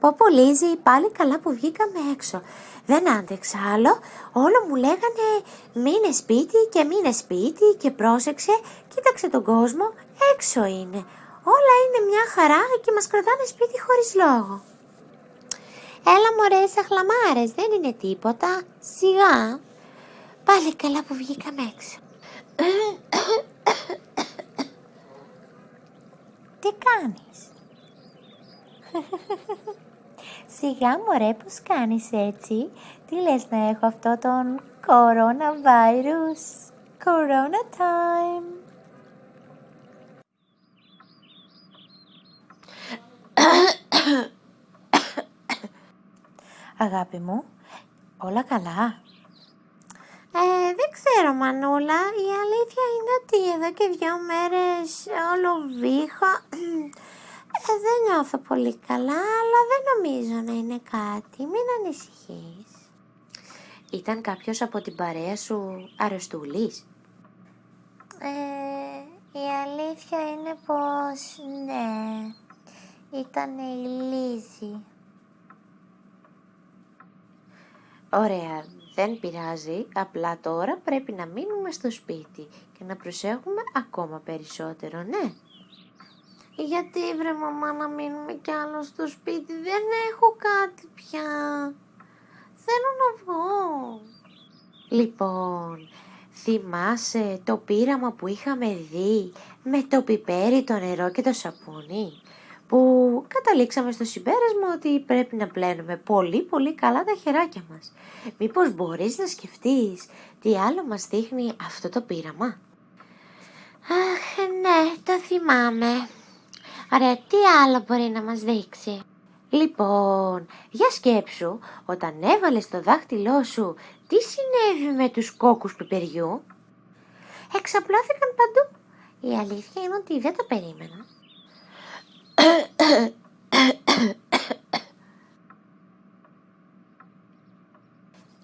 Πω Λίζη, πάλι καλά που βγήκαμε έξω. Δεν άντεξα άλλο, όλο μου λέγανε μείνε σπίτι και μείνε σπίτι και πρόσεξε, κοίταξε τον κόσμο, έξω είναι. Όλα είναι μια χαρά και μας κρατάνε σπίτι χωρίς λόγο. Έλα μωρέ σαχλαμάρες, δεν είναι τίποτα, σιγά. Πάλι καλά που βγήκαμε έξω. Τι κάνεις; Σιγά μωρέ πως κάνεις έτσι; Τι λες να έχω αυτό τον coronavirus; Corona time. Αγάπη μου, όλα καλά; Ε, δεν ξέρω Μανούλα, η αλήθεια είναι ότι εδώ και δυο μέρες όλο βήχα. Ε, δεν νιώθω πολύ καλά, αλλά δεν νομίζω να είναι κάτι. Μην ανησυχείς. Ήταν κάποιος από την παρέα σου αρρωστούλης; Ε, η αλήθεια είναι πως ναι, ήταν η Λίζη. Ωραία, δεν πειράζει, απλά τώρα πρέπει να μείνουμε στο σπίτι και να προσέχουμε ακόμα περισσότερο, ναι. Γιατί βρε μαμά να μείνουμε κι άλλο στο σπίτι, δεν έχω κάτι πια. Θέλω να βγω. Λοιπόν, θυμάσαι το πείραμα που είχαμε δει με το πιπέρι, το νερό και το σαπούνι; Που καταλήξαμε στο συμπέρασμα ότι πρέπει να πλένουμε πολύ πολύ καλά τα χεράκια μας. Μήπως μπορείς να σκεφτείς τι άλλο μας δείχνει αυτό το πείραμα; Αχ, ναι, το θυμάμαι. Ωραία, τι άλλο μπορεί να μας δείξει; Λοιπόν, για σκέψου, όταν έβαλες το δάχτυλό σου, τι συνέβη με τους κόκκους πιπεριού. Εξαπλώθηκαν παντού. Η αλήθεια είναι ότι δεν το περίμενα.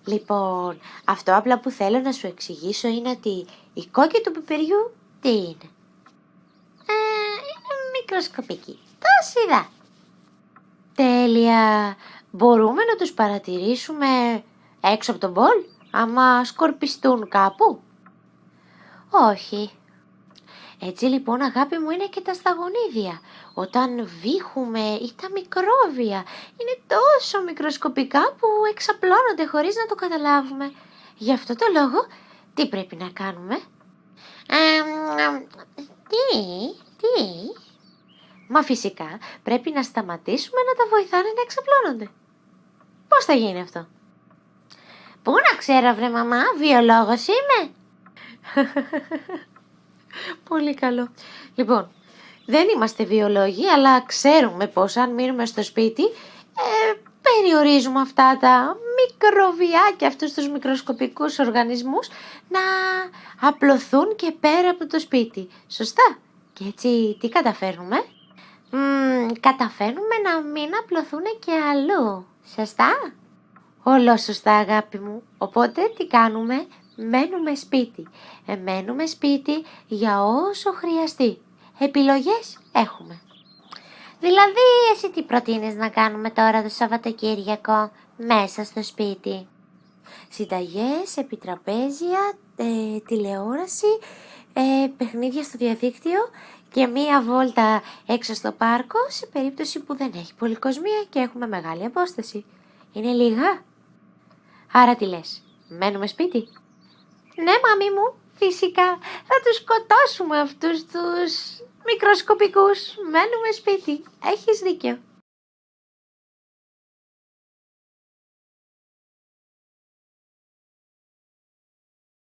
λοιπόν, αυτό απλά που θέλω να σου εξηγήσω είναι ότι η κόκκι του πιπεριού τι είναι; Ε, είναι μικροσκοπική. Το είδα. Τέλεια. Μπορούμε να τους παρατηρήσουμε έξω από τον μπολ, άμα σκορπιστούν κάπου; Όχι, έτσι λοιπόν αγάπη μου είναι και τα σταγονίδια. Όταν βήχουμε ή τα μικρόβια είναι τόσο μικροσκοπικά που εξαπλώνονται χωρίς να το καταλάβουμε. Γι' αυτό το λόγο τι πρέπει να κάνουμε; Ε, τι, τι. Μα φυσικά πρέπει να σταματήσουμε να τα βοηθάνε να εξαπλώνονται. Πώς θα γίνει αυτό; Πού να ξέρω βρε μαμά, βιολόγος είμαι. Πολύ καλό. Λοιπόν, δεν είμαστε βιολόγοι, αλλά ξέρουμε πως αν μείνουμε στο σπίτι, ε, περιορίζουμε αυτά τα μικροβιάκια, αυτούς τους μικροσκοπικούς οργανισμούς να απλωθούν και πέρα από το σπίτι. Σωστά. Και έτσι τι καταφέρνουμε; Μ, καταφέρνουμε να μην απλωθούν και αλλού. Σωστά; Όλο σωστά αγάπη μου. Οπότε τι κάνουμε, μένουμε σπίτι. Ε, μένουμε σπίτι για όσο χρειαστεί. Επιλογές έχουμε. Δηλαδή, εσύ τι προτείνεις να κάνουμε τώρα το Σαββατοκύριακο μέσα στο σπίτι; Συνταγές, επιτραπέζια, ε, τηλεόραση, ε, παιχνίδια στο διαδίκτυο και μία βόλτα έξω στο πάρκο σε περίπτωση που δεν έχει πολυκοσμία και έχουμε μεγάλη απόσταση. Είναι λίγα. Άρα τι λες, μένουμε σπίτι; Ναι, μάμη μου, φυσικά. Θα τους σκοτώσουμε αυτούς τους μικροσκοπικούς. Μένουμε σπίτι. Έχεις δίκιο.